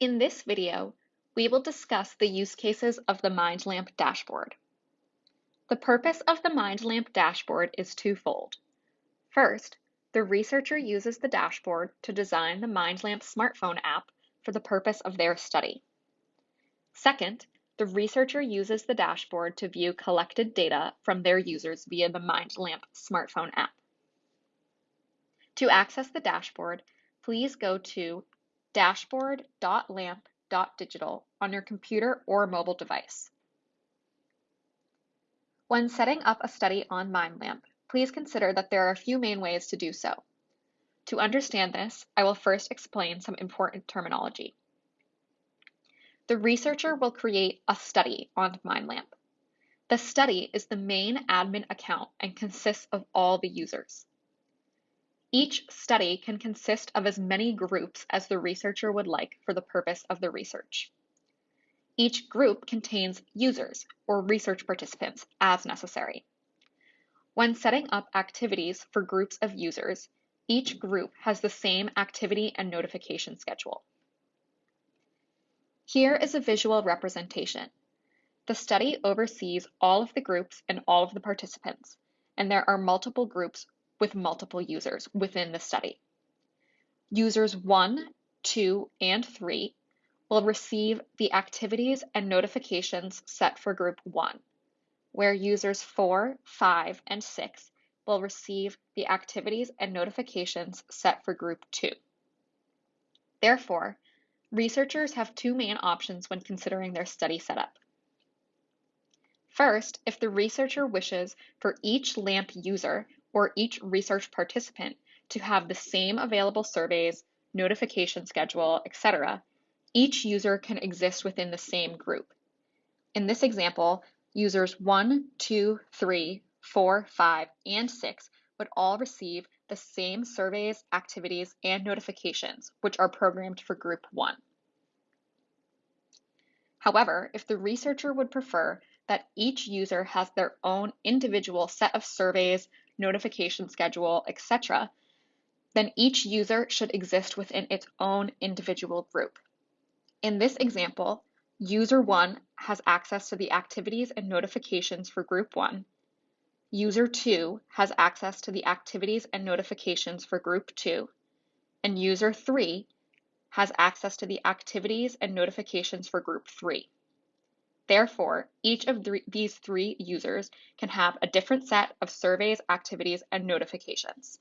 In this video, we will discuss the use cases of the MindLamp dashboard. The purpose of the MindLamp dashboard is twofold. First, the researcher uses the dashboard to design the MindLamp smartphone app for the purpose of their study. Second, the researcher uses the dashboard to view collected data from their users via the MindLamp smartphone app. To access the dashboard, please go to dashboard.lamp.digital on your computer or mobile device. When setting up a study on MindLamp, please consider that there are a few main ways to do so. To understand this, I will first explain some important terminology. The researcher will create a study on MindLamp. The study is the main admin account and consists of all the users. Each study can consist of as many groups as the researcher would like for the purpose of the research. Each group contains users or research participants as necessary. When setting up activities for groups of users, each group has the same activity and notification schedule. Here is a visual representation. The study oversees all of the groups and all of the participants, and there are multiple groups with multiple users within the study. Users 1, 2, and 3 will receive the activities and notifications set for group 1, where users 4, 5, and 6 will receive the activities and notifications set for group 2. Therefore, researchers have two main options when considering their study setup. First, if the researcher wishes for each LAMP user or each research participant to have the same available surveys, notification schedule, etc., each user can exist within the same group. In this example, users 1, 2, 3, 4, 5, and 6 would all receive the same surveys, activities, and notifications, which are programmed for group 1. However, if the researcher would prefer that each user has their own individual set of surveys, notification schedule, etc., then each user should exist within its own individual group. In this example, user 1 has access to the activities and notifications for group 1. User 2 has access to the activities and notifications for group 2. And user 3 has access to the activities and notifications for group 3. Therefore, each of th these three users can have a different set of surveys, activities, and notifications.